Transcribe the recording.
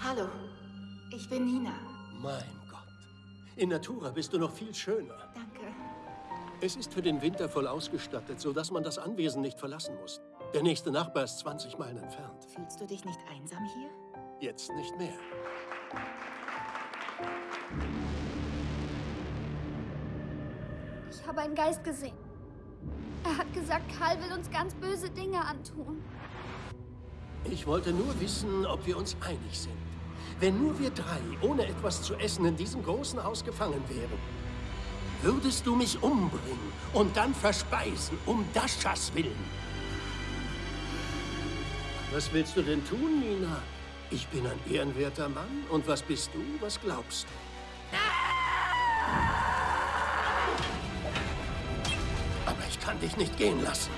Hallo, ich bin Nina. Mein Gott. In Natura bist du noch viel schöner. Danke. Es ist für den Winter voll ausgestattet, sodass man das Anwesen nicht verlassen muss. Der nächste Nachbar ist 20 Meilen entfernt. Fühlst du dich nicht einsam hier? Jetzt nicht mehr. Ich habe einen Geist gesehen. Er hat gesagt, Karl will uns ganz böse Dinge antun. Ich wollte nur wissen, ob wir uns einig sind. Wenn nur wir drei ohne etwas zu essen in diesem großen Haus gefangen wären, würdest du mich umbringen und dann verspeisen, um Daschas willen. Was willst du denn tun, Nina? Ich bin ein ehrenwerter Mann. Und was bist du? Was glaubst du? Aber ich kann dich nicht gehen lassen.